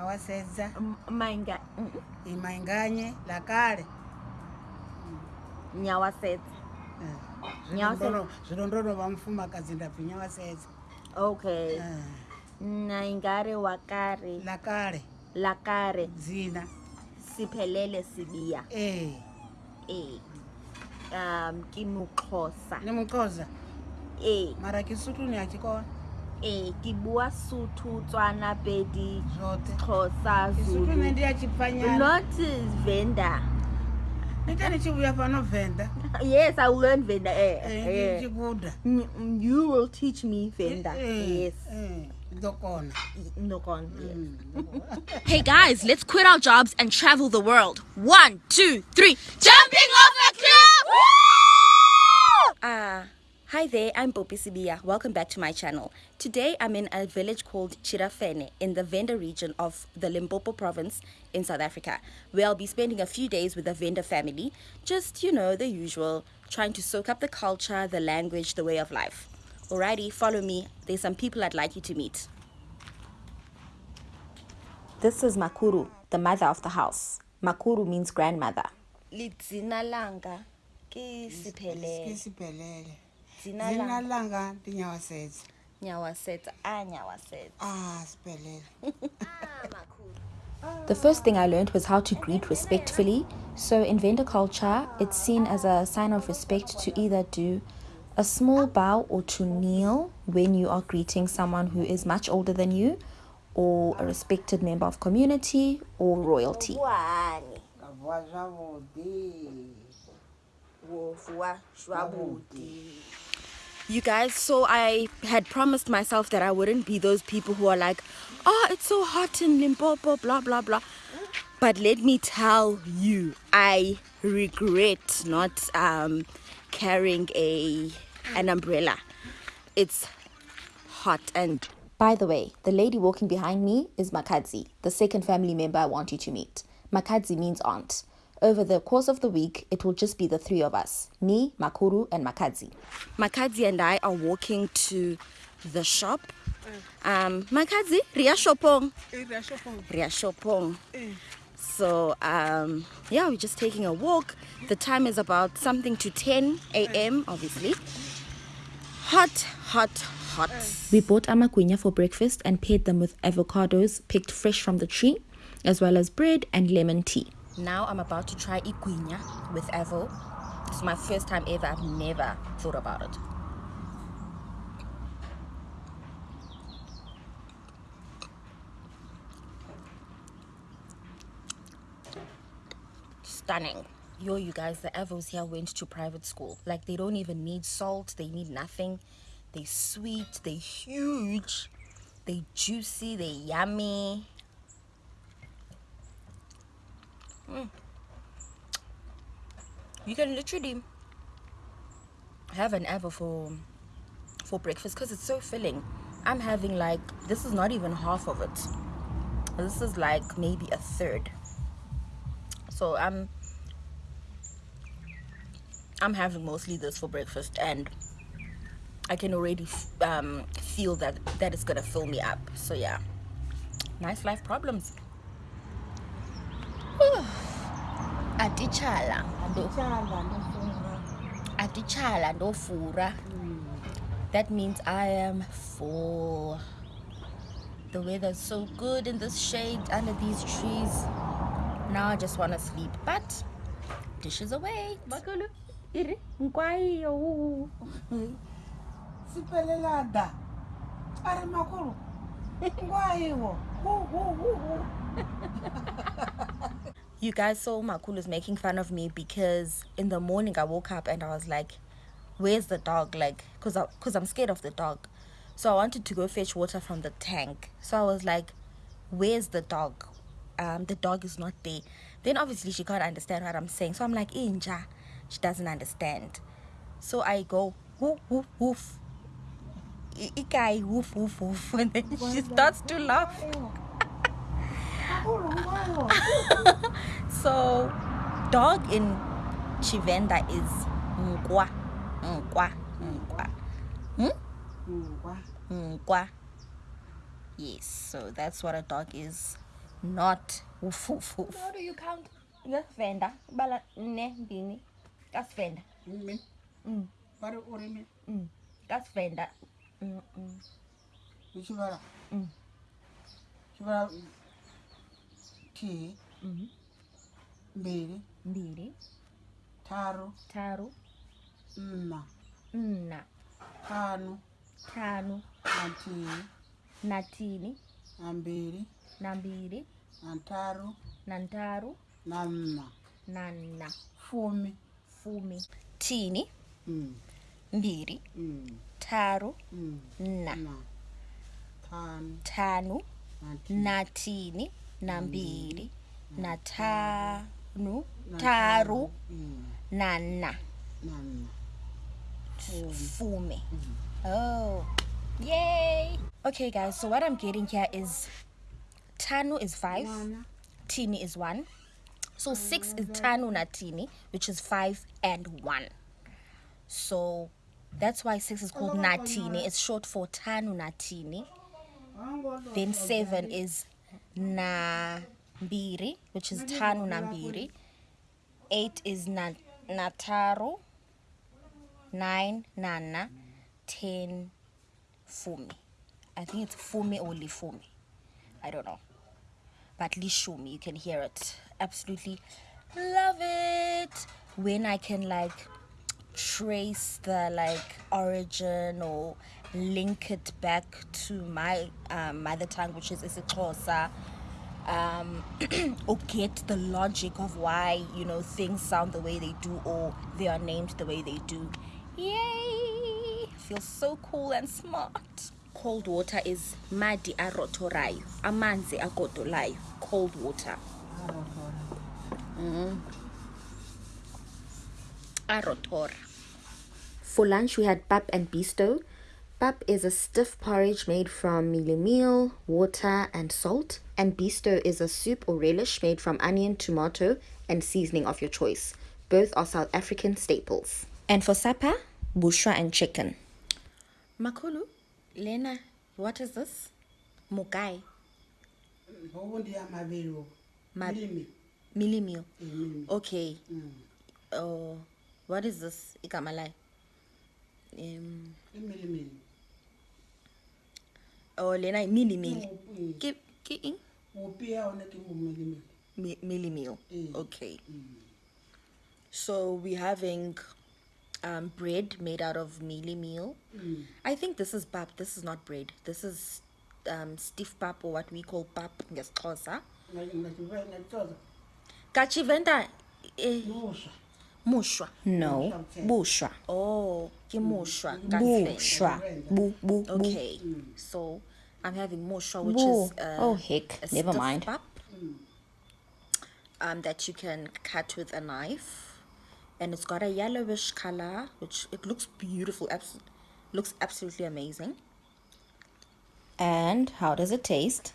awaseza mainga imainganye lakale. Nyawasetsa eh, zvidondoro vamufumakazi ndabvi nyawasetsa okay. Eh. Naingare wakare lakare lakare. Dzina siphelele sibiya. Ee ee um ke moxhosa le moxhosa mara ke ni akikona. A ke kona ke bua sotho tswana pedi zote xhosa kesotho ne zulu. ndi not venda. Nita ni tshi vhuya fhano venḓa yes i will learn venda eh, Eh, ndi tshi guda. You will teach me venda. Yes. ndi ḓo kona. Nokon Mm, ndo kona. Hey guys, let's quit our jobs and travel the world. One, two, three. Jumping off a cliff! Ah, hi there, I'm Popi Sibiya. Welcome back to my channel. Today I'm in a village called Chirafene in the Venda region of the Limpopo province in South Africa, where I'll be spending a few days with the Venda family. Just, you know, the usual, trying to soak up the culture, the language, the way of life. Alrighty, follow me. There's some people I'd like you to meet. This is Makuru, the mother of the house. Makuru means grandmother. lidzina langa ke ke siphelele siphelele dzina dzina langa langa ndi nyawasedza nyawasetsa a nyawasetsa ah siphelele The first thing I learned was how to greet respectfully. So, in Venda culture, it's seen as a sign of respect to either do a small bow or to kneel when you are greeting someone who is much older than you, or a respected member of community or royalty. You guys, so I had promised myself that I wouldn't be those people who are like, oh, it's so hot in Limpopo, blah, blah, blah. But let me tell you, I regret not um, carrying a an umbrella. It's hot and. By the way, the lady walking behind me is Makadzi, the second family member I want you to meet. Makadzi means aunt. Over the course of the week, it will just be the three of us me, Makuru, and Makazi. Makazi and I are walking to the shop. Um, Makadzi, Ria Shopong. Ria Shopong. So, um, yeah, we're just taking a walk. The time is about something to 10 a.m., obviously. Hot, hot, hot. We bought amagunya for breakfast and paired them with avocados picked fresh from the tree, as well as bread and lemon tea. Now I'm about to try igunya with avo. It's my first time ever. I've never thought about it. Stunning. Yo, you guys, the Evos here went to private school. Like, they don't even need salt, they need nothing. They sweet, they huge, they juicy, they yummy. You can literally have an Evo for for breakfast because it's so filling. I'm having like this is not even half of it. This is like maybe a third. So I'm I'm having mostly this for breakfast and I can already um, feel that that is gonna fill me up. So yeah, nice life problems. Atitshala ndo- Tshala ndofuna. atitshala ndofura That means I am full. The weather's so good in this shade under these trees. Now I just want to sleep, but dishes away. makolo iri nkwayo siphelelada ari makulu ngwayiwo You guys saw Makulu is making fun of me because in the morning I woke up and I was like, "Where's the dog?" Like, cause I, cause I'm scared of the dog. So I wanted to go fetch water from the tank. So I was like, "Where's the dog?" Um, the dog is not there. Then obviously she can't understand what I'm saying. So I'm like, "Inja," she doesn't understand. So I go woof woof woof. Ikai woof woof woof, and then she starts to laugh. So, dog in Tshivenda is nkwa, nkwa, nkwa, ngwa nkwa. Yes, so that's what a dog is not ufufuf. How do you count? Ngesivenda bala ne mbini. Kasivenda. Min. Mm. Bari uri min. Mm. Kasivenda. Mm. mm. Shibara. Mm. Shibara. Ti. -hmm. Mbili. Mbili, taru taru Nna. nna, tanu tanu Na nthihi. na tini, Na mbili. na mbili, Na ntaru na ntaru Na nna. na nna. Fumi. Fumi. Tini, Mm. mbili Mm. taru, Mm. nna, Na. Tanu, Na na tini, na mbiri, na tanu, taru, Mm. na nna. Na nna. Fumi. Fume. Oh, yay! Okay, guys, so what I'm getting here is Tanu is five, Tini is one. So six is Tanu na Tini, which is five and one. So that's why six is called Natini. It's short for Tanu Natini. Then seven is Nambiri, which is Tanu Nambiri. Eight is na-. Nine Nana. Ten Fumi. I think it's Fumi or Lifumi. I don't know. But Lishumi, you can hear it. Absolutely love it. When I can like trace the like origin or link it back to my um, mother tongue, which is isiXhosa, um, or get the logic of why you know things sound the way they do or they are named the way they do. Yay! Feels so cool and smart. Cold water is madi arotorayo, amanzi agodolayo. Cold water. Arotora. For lunch, we had pap and bisto. Pap is a stiff porridge made from mealie meal, water, and salt. And bisto is a soup or relish made from onion, tomato, and seasoning of your choice. Both are South African staples. And for supper, bushwa and chicken. Makulu, Lena, what is this? Mugai, Hobo ndi. Ma- Milimi. mealie meal. Eh. Okay. Mm. Oh, what is this? Ikamalai. Um, Imilimili. Oh, Lena, mealie meal. Mm. Ke, ke eng? Upi ya one ke mo milimili. Mi- mealie. Mm. Okay. So we're having um, bread made out of mealie meal. Mm. I think this is pap. This is not bread. This is um, stiff pap or what we call pap ngesixhosa. Kachivenda eh. Mushwa. No, bushwa. Oh, ke mushwa. Bushwa. Bu, bu, bu. okay. So I'm having mushwa, which Bu. is uh, Oh, heck. a Never mind. pap, um, that you can cut with a knife, and it's got a yellowish color, which it looks beautiful. Abs- looks absolutely amazing. And how does it taste?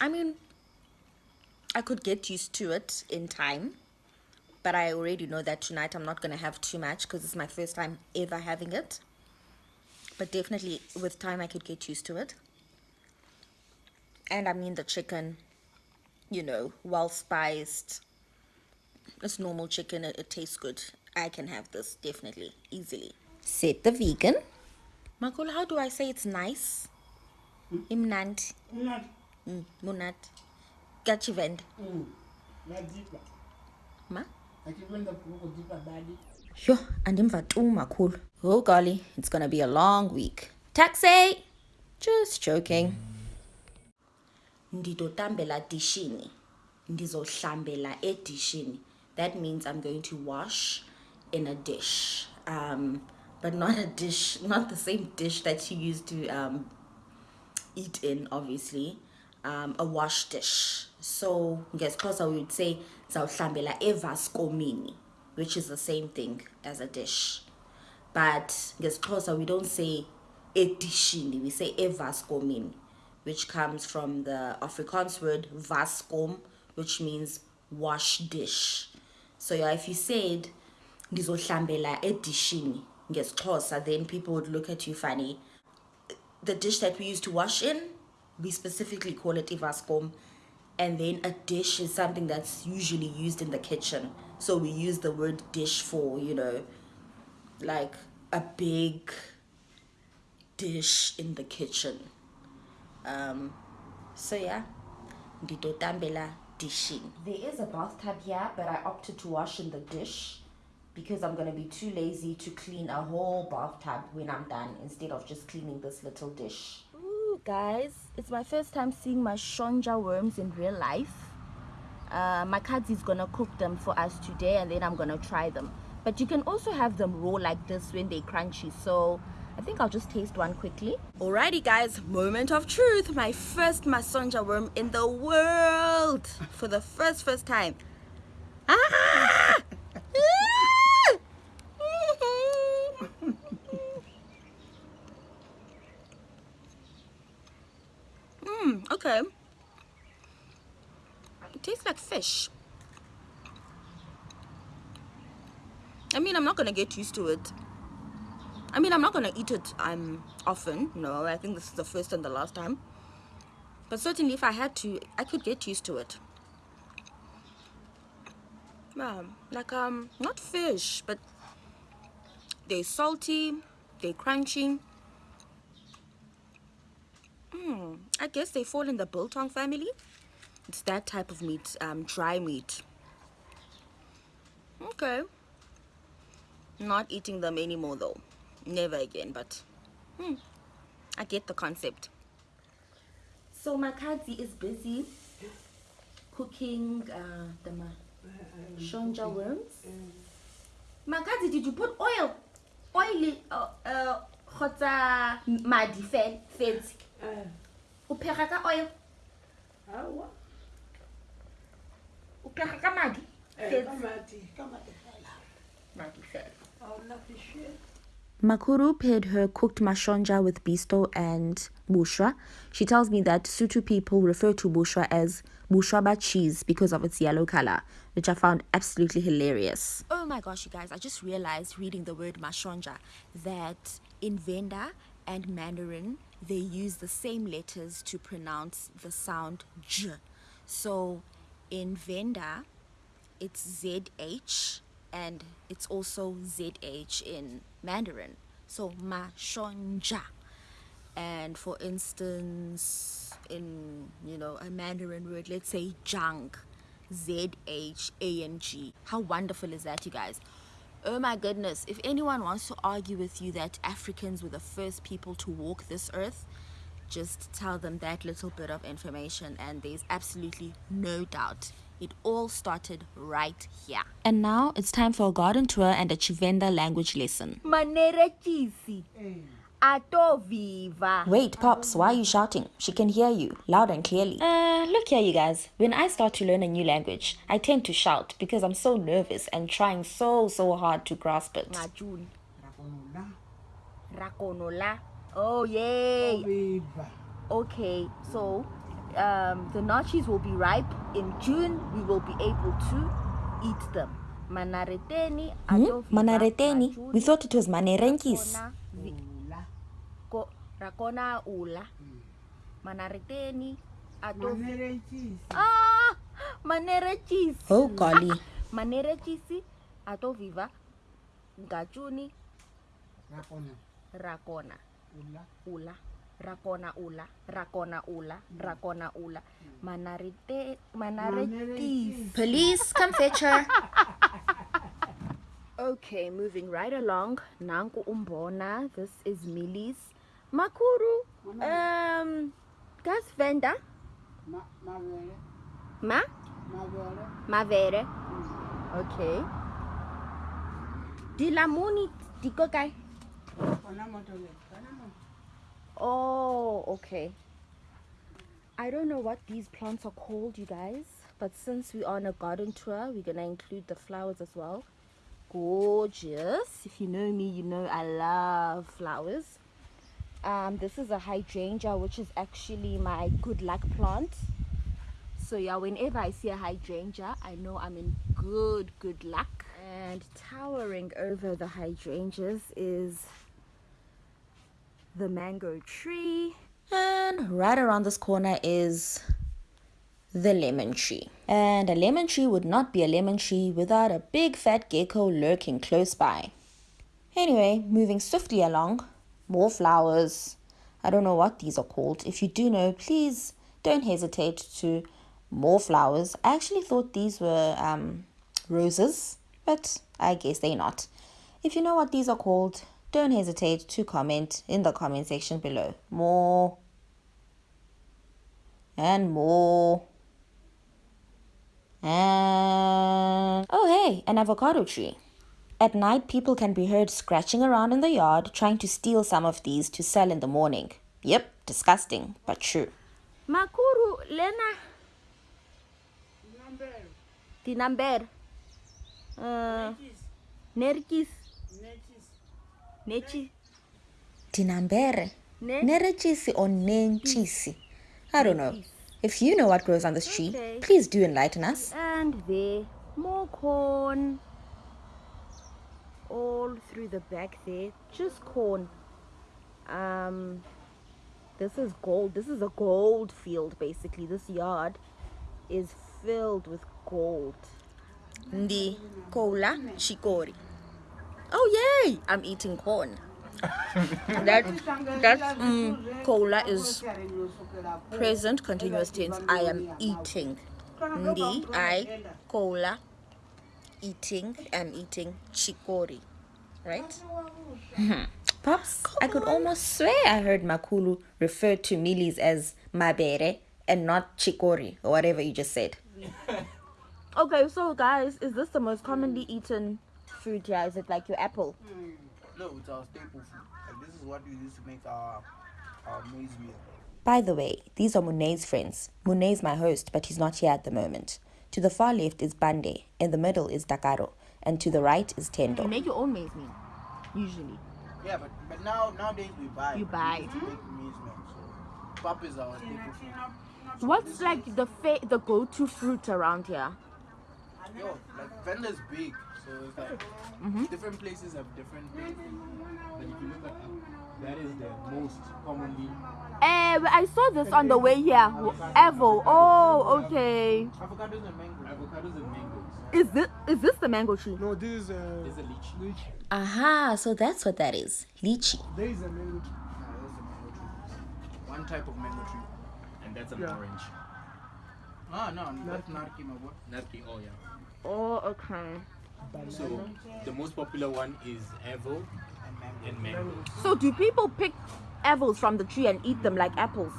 I mean, I could get used to it in time, but I already know that tonight I'm not going to have too much because it's my first time ever having it. But definitely with time, I could get used to it. And I mean, the chicken, you know, well spiced. It's normal chicken, it, it tastes good. I can have this definitely, easily. Said the vegan. Makul, how do I say it's nice? Imnandi. Unati. Mm, munat. Gachivend. Mm. Ma? Yo, andimva tu makhulu. Oh golly, it's gonna be a long week. Taxi! Just joking. ndidotambela dishini ndizohlambela edishini that means i'm going to wash in a dish um but not a dish not the same dish that you used to um eat in obviously um a wash dish so ngesixhosa we would say zawuhlambela evaskomini which is the same thing as a dish. But ngesixhosa we don't say edishini we say evaskomini which comes from the afrikaans word vaskom which means wash dish. So yeah if you said ndizohlambela edishini ngesixhosa then people would look at you funny. The dish that we used to wash in we specifically call it ivaskom and then a dish is something that's usually used in the kitchen. So we use the word dish for, you know, like a big dish in the kitchen. Um, so yeah, dishing. There is a bathtub here, but I opted to wash in the dish because I'm gonna be too lazy to clean a whole bathtub when I'm done instead of just cleaning this little dish. Guys, it's my first time seeing mashonja worms in real life. Uh, my cousin is gonna cook them for us today and then I'm gonna try them. But you can also have them raw like this when they're crunchy. So I think I'll just taste one quickly. Alrighty guys, moment of truth. My first mashonja worm in the world for the first, first time. Ah! Mmm, okay. It tastes like fish. I mean, I'm not gonna get used to it. I mean, I'm not gonna eat it um often. No, I think this is the first and the last time. But certainly, if I had to, I could get used to it. Yeah, like um, not fish, but they're salty, they're crunchy. Hmm, I guess they fall in the biltong family. It's that type of meat, um, dry meat. Okay. Not eating them anymore though. Never again, but hmm, I get the concept. So my Kadzi is busy cooking uh, the ma shonja worms. Makadzi, did you put oil? Oil, uh, uh, madi fetse. O ka oil? Aowa. O phega ka madi? Eh, Fetse. ka madi, ka Eh, madi fela. Madi fel. Ha hona fish. Makuru paired her cooked mashonja with bisto and bushwa. She tells me that Sotho people refer to bushwa as bushraba cheese because of its yellow color, which I found absolutely hilarious. Oh my gosh, you guys, I just realized reading the word mashonja that in Venda and Mandarin, they use the same letters to pronounce the sound j. So in Venda, it's ZH and it's also ZH in Mandarin. So mashonja. And for instance, in you know a Mandarin word, let's say jang, Z H A N G. How wonderful is that, you guys? Oh my goodness! If anyone wants to argue with you that Africans were the first people to walk this earth, just tell them that little bit of information, and there's absolutely no doubt. It all started right here. And now it's time for a garden tour and a Tshivenda language lesson. Manere chisi, ato viva. Wait, Pops, why are you shouting? She can hear you, loud and clearly. Uh, look here, you guys. When I start to learn a new language, I tend to shout because I'm so nervous and trying so, so hard to grasp it. Ngajuni, Rakonola. rakonola. Oh yay! Viva. Okay, so um, the nachos will be ripe in June. We will be able to eat them. Manareteni, Hmm? ato viva, Manareteni? We thought it was manerenkis. rakona vi- Ola. ko- rakona ula. Manareteni, ato vi- Manere cheese. Ah, manere. Oh, golly. Manere cheese, ato viva, ngajuni, Rakona. rakona. Ola. ula. Rakona ula. Rakona ula. Mm. Rakona ula. Mm. Manarete manaretis Police, come fetch her. okay moving right along. Nanku umbona this is Millie's makuru um gas venda Ma, mavere. ma? Mavere. mavere. Mm. Okay. Dilamuni diko kae Kona Oh, okay. I don't know what these plants are called, you guys, but since we're on a garden tour, we're gonna include the flowers as well. Gorgeous. If you know me, you know I love flowers. Um, this is a hydrangea, which is actually my good luck plant. So yeah, whenever I see a hydrangea, I know I'm in good, good luck. And towering over the hydrangeas is the mango tree. And right around this corner is the lemon tree. And a lemon tree would not be a lemon tree without a big fat gecko lurking close by. Anyway, moving swiftly along, more flowers. I don't know what these are called. If you do know, please don't hesitate to more flowers. I actually thought these were um, roses, but I guess they're not. If you know what these are called, don't hesitate to comment in the comment section below. More and more. And oh, hey, an avocado tree. At night, people can be heard scratching around in the yard trying to steal some of these to sell in the morning. Yep, disgusting, but true. Makuru, Lena. Dinamber. Uh, Nerkis. Nechi. Dinambere. Ne- Nerechisi or nenchisi. I don't know. If you know what grows on this tree, Okay. please do enlighten us. And there, more corn. All through the back there, just corn. Um, this is gold. This is a gold field, basically. This yard is filled with gold. Ndi kola chikori. Oh yay! I'm eating corn. that that mm, kola is present continuous tense. I am eating. Ndi I kola eating. I'm eating chikori. Right? Pops, I could almost swear I heard Makulu refer to Milis as mabere and not chikori or whatever you just said. Okay, so guys, is this the most commonly eaten fruit here? Is it like your apple? Hmm. No, it's our staple food. Like this is what we use to make our our maize meal. By the way, these are Munay's friends. Munay's my host, but he's not here at the moment. To the far left is Bande, in the middle is Dakaro, and to the right is Tendo. You make your own maize meal, usually. Yeah, but but now nowadays we buy. You buy. We used to make maize meal. So pap is our staple food. What's like the fa- the go-to fruit around here? Yo, like Venda's big, so it's like different places have different things. But if you look at that is the most commonly Eh, I saw this on the way here. Evo. Oh, okay. Avocados and mangoes. avocados and mangoes. Is this is this the mango tree? No, this is a There's a lychee. lychee. Aha, so that's what that is. Lychee. There is a mango tree. Yeah, that's a mango tree. One type of mango tree. And that's an Yeah. orange. Ah, no, that's narki, my boy. Narki, oh yeah. Oh, okay. So the most popular one is Evo And mango. So do people pick apples from the tree and eat them like apples?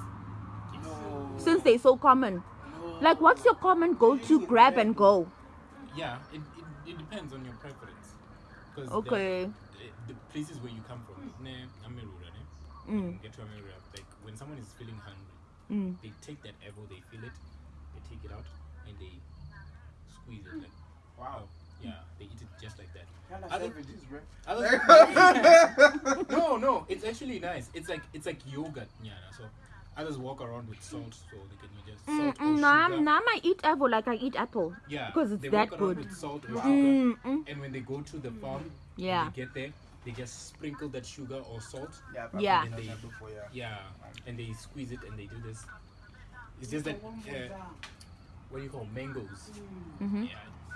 No, Since they're so common. no. Like, what's your common go-to grab and go? Yeah, it, it, it depends on your preference. Because Okay. the, the places where you come from, ne, Amerura, ne? Mm. When you get to Amerura, like when someone is feeling hungry, Mm. they take that Evo, they feel it, they take it out, and they squeeze it. Like, Wow. Yeah, they eat it just like that. Kinda Other- savages, bro. Others, no, no, it's actually nice. It's like it's like yogurt, yeah. So others walk around with salt, so they can just salt or Mm, nah, sugar. nah, I eat apple like I eat apple. Yeah, because it's they that walk around good. with salt or sugar, Mm, mm. and when they go to the farm, Yeah. they get there, they just sprinkle that sugar or salt, Yeah, Yeah. I've done that before, yeah. yeah, and they squeeze it and they do this. It's just that uh, what do you call mangoes? Mm Mhm. Yeah,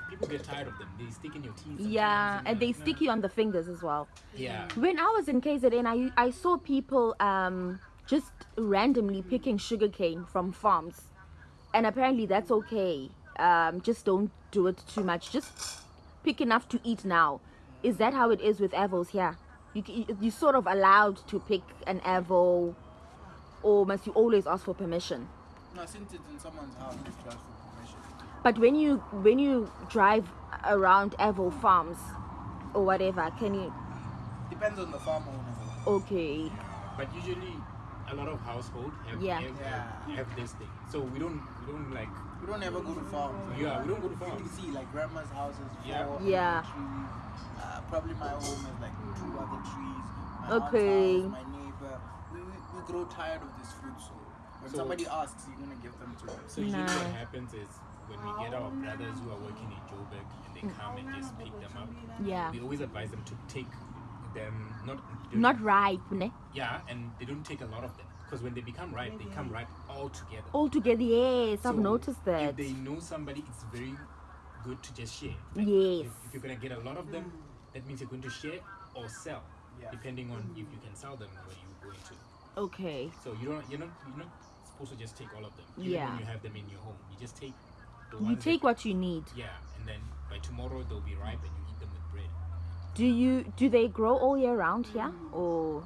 people get tired of them. They stick in your teeth. sometimes, Yeah, and they like, nah. stick you on the fingers as well. Yeah, When I was in KZN, I, I saw people um, just randomly picking sugarcane from farms. And apparently that's okay. Um, just don't do it too much. Just pick enough to eat now. Is that how it is with avos here? You, you sort of allowed to pick an avo or must you always ask for permission? No, since it's in someone's house, But when you when you drive around avo farms or whatever, can you Depends on the farm owner. okay. but usually a lot of household have Yeah. have, Yeah. have this thing. So we don't we don't like We don't ever go to farms. like, yeah we don't go to farms. You can see like grandma's house is Yeah. four Yeah. trees. Uh, probably my home is like two other trees. My Okay. house, my neighbor. We, we, we grow tired of this food, so when So- somebody asks, you're gonna give them to us. So usually Nah. what happens is when we get our brothers who are working in Joburg and they come and just pick them up, Yeah. we always advise them to take them not Not ripe, ne? yeah, and they don't take a lot of them. because when they become ripe, they come ripe all together. All together, yes, I've noticed that. If they know somebody, it's very good to just share. Yes. If, if you're gonna get a lot of them, that means you're going to share or sell, Yeah. depending on if you can sell them where you're going to. Okay. So you don't, you're not, you're not supposed to just take all of them. Even Yeah. when you have them in your home, you just take the You take that, what you need. yeah, and then by tomorrow they'll be ripe and you eat them with bread. Do you do they grow all year round here or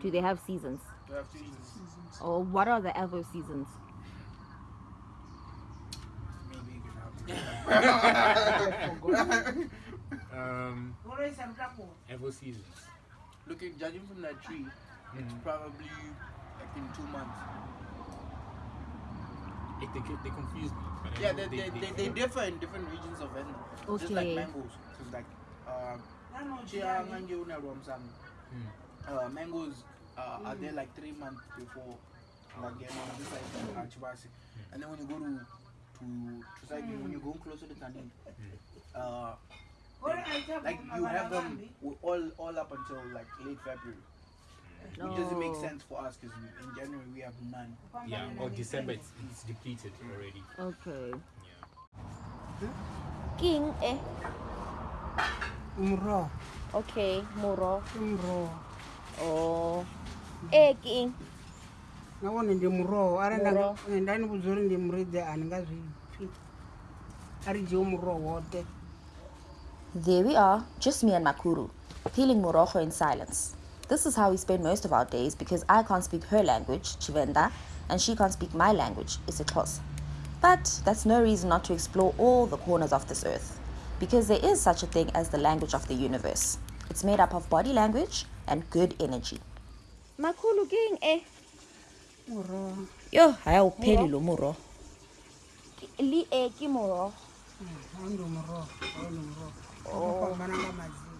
do they have seasons? You have seasons. Or what are the other seasons? Maybe you. Um, ever seasons. Looking, judging from that tree, it's Mhm. probably like in two months. It, they, they confuse me. But Yeah, know they, they, they, they differ in different regions of Vietnam. Just like Okay. mangoes. So it's like, Chia Ngange Una Romsam. Hmm. Uh, mangoes uh, are there like three months before Lagema, just like uh, Chivasi. And then when you go to to to Saigi, when you go closer to Tanin, uh, they- like you have them all all up until like late February. Which doesn't make Oh. sense for us because in January we have none. Yeah, or December it's, it's depleted already. Okay. Yeah. King eh. umro Okay, moro. umro Oh. Eh king. navona ndi muroho ara Muroho. ndani vudza uri ndi muridzi handingazvipfi ari jewo muroho wote There we are, just me and Makuru, peeling Morojo in silence. This is how we spend most of our days because I can't speak her language, Tshivenda, and she can't speak my language, IsiXhosa. But that's no reason not to explore all the corners of this earth, because there is such a thing as the language of the universe. It's made up of body language and good energy. Makulu king eh. muroho Yo, hayawupheli lo muro. Li eh ki moro. andi muroho ndi muroho akafambana ngamazina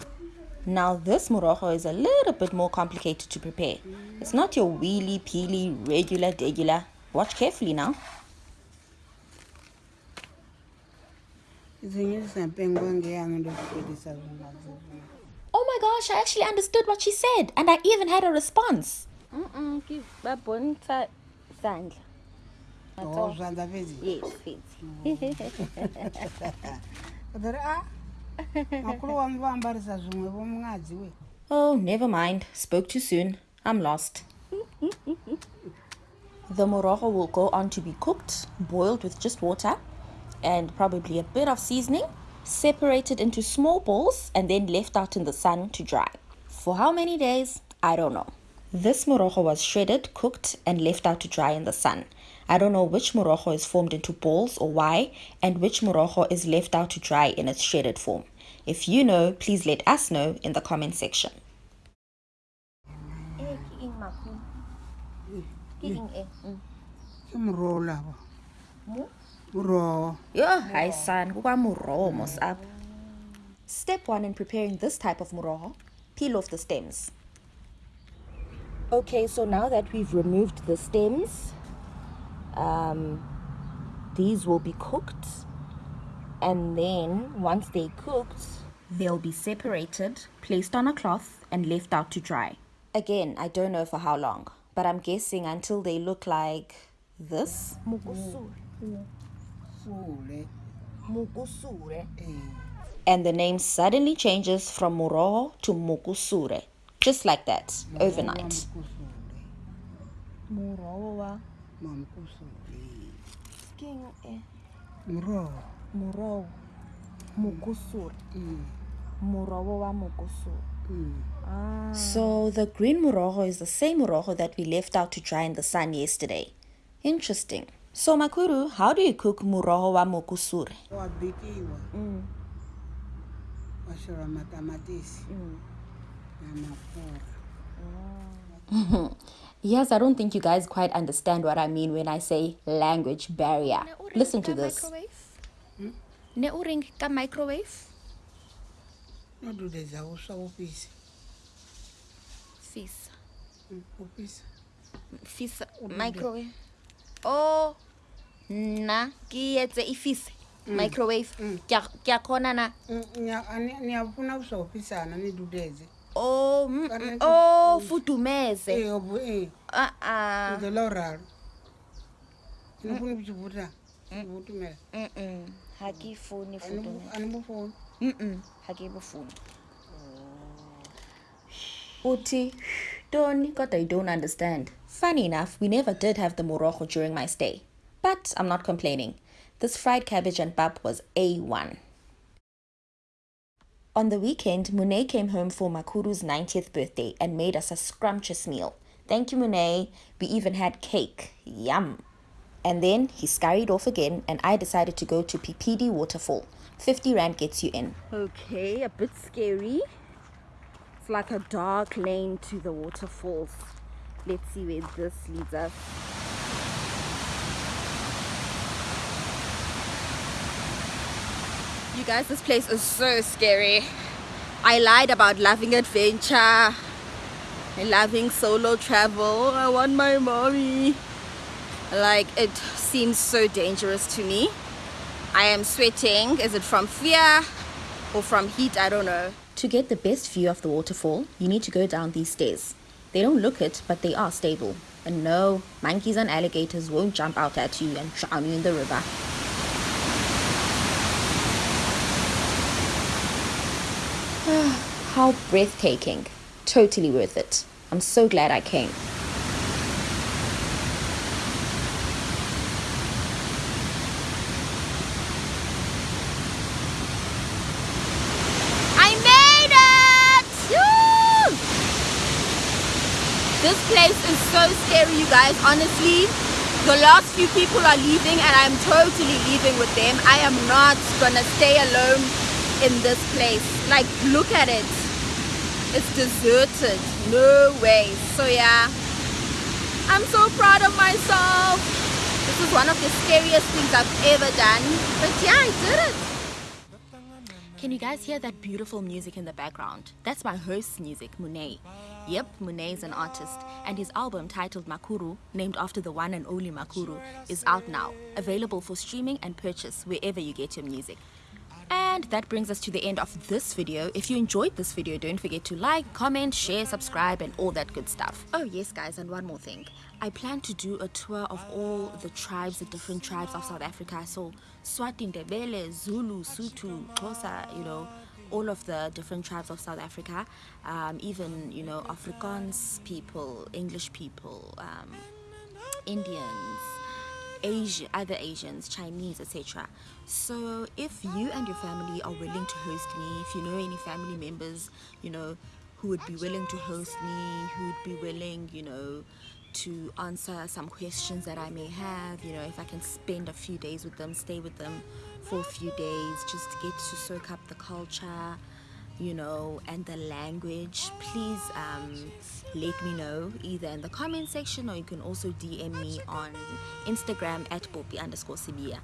Now, this morojo is a little bit more complicated to prepare. It's not your wheelie peely, regular, degular. Watch carefully now. idzinyisa mpengo ngeyange ndozvipedisa zvimazizvi Oh my gosh, I actually understood what she said, and I even had a response. Mm ki ba bonta sandla. o zvanza fedzi Yes, yes. Oh, never mind. Spoke too soon. I'm lost. the morojo will go on to be cooked, boiled with just water, and probably a bit of seasoning, separated into small balls, and then left out in the sun to dry. For how many days? I don't know. This morojo was shredded, cooked, and left out to dry in the sun. I don't know which morojo is formed into balls or why, and which morojo is left out to dry in its shredded form. If you know, please let us know in the comment section. Eh ki ing makulu. Ki ing eh. Mm. ke muroho Yo, hi son, kuka muroho mos up. Step one in preparing this type of muroho, peel off the stems. Okay, so now that we've removed the stems, um, these will be cooked. And then once they're cooked, They'll be separated, placed on a cloth, and left out to dry. Again, I don't know for how long, but I'm guessing until they look like this. mukusure, sule mukusure. eh And the name suddenly changes from muroho to mukusure. Just like that, overnight. Mamkusule eh, eh? Muroho mm. wa king eh. muroho Muroho. Mukusure. Muroho mm. wa mukusure. Ah. So the green muroho is the same muroho that we left out to dry in the sun yesterday. Interesting. So Makuru, how do you cook muroho wa mukusure? wabikiwa mm. washora matamatisi namapora ah. Yes, I don't think you guys quite understand what I mean when I say language barrier. Listen to this. Hmm? Ne uring ka microwave? nodudedza uswa upisa Fisa. upisa Fisa hmm, microwave. Oh nna ke etse e fise hmm. microwave. Ke a- ke a kgona na. niyafuna uswa upisana nidudedze Oh, mm, Oh, mm, Kana mm, oh, futumeze. Eh, obu- eh. Ah, uh-uh. Ah. ntola o raro ene fone mm. botsebuta mm. botumela Mm-mm. Ha ke phone foto. ane mo fone Ha ke bo phone. Uti, Tony, God, I don't understand. Funny enough, we never did have the morojo during my stay. But I'm not complaining. This fried cabbage and pap was A1. On the weekend, Monet came home for Makuru's 90th birthday and made us a scrumptious meal. Thank you, Monet. We even had cake. Yum. And then he scurried off again, and I decided to go to Phiphidi Waterfall. 50 Rand gets you in. Okay, a bit scary. It's like a dark lane to the waterfalls. Let's see where this leads us. You guys, this place is so scary. I lied about loving adventure and loving solo travel. I want my mommy. Like, it seems so dangerous to me. I am sweating. Is it from fear or from heat? I don't know. To get the best view of the waterfall, you need to go down these stairs. They don't look it, but they are stable. And no, monkeys and alligators won't jump out at you and drown you in the river. How breathtaking. Totally worth it. I'm so glad I came. I made it! Woo! This place is so scary, you guys. Honestly, the last few people are leaving, and I'm totally leaving with them. I am not gonna stay alone in this place. Like, look at it. It's deserted. No way. So, yeah, I'm so proud of myself. This is one of the scariest things I've ever done. But yeah, I did it. Can you guys hear that beautiful music in the background? That's my host's music, Monet. Yep, Monet is an artist, and his album titled Makuru, named after the one and only Makuru, is out now, available for streaming and purchase wherever you get your music. And that brings us to the end of this video. If you enjoyed this video, don't forget to like, comment, share, subscribe, and all that good stuff. Oh, yes, guys, and one more thing. I plan to do a tour of all the tribes, the different tribes of South Africa. So, Swati, Ndebele, Zulu, Sotho, Xhosa, you know, all of the different tribes of South Africa, um, even, you know, Afrikaans people, English people, um, Indians, Asia, other Asians, Chinese, etc. So if you and your family are willing to host me, if you know any family members, you know, who would be willing to host me, who would be willing, you know, to answer some questions that I may have, you know, if I can spend a few days with them, stay with them for a few days, just to get to soak up the culture, you know, and the language, please um, let me know either in the comment section or you can also DM me on Instagram at Poppy underscore Sibiya.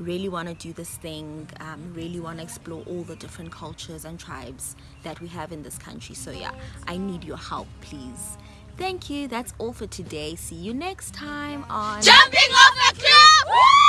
Really want to do this thing, um, really want to explore all the different cultures and tribes that we have in this country. So, yeah, I need your help, please. Thank you. That's all for today. See you next time on Jumping off a cliff!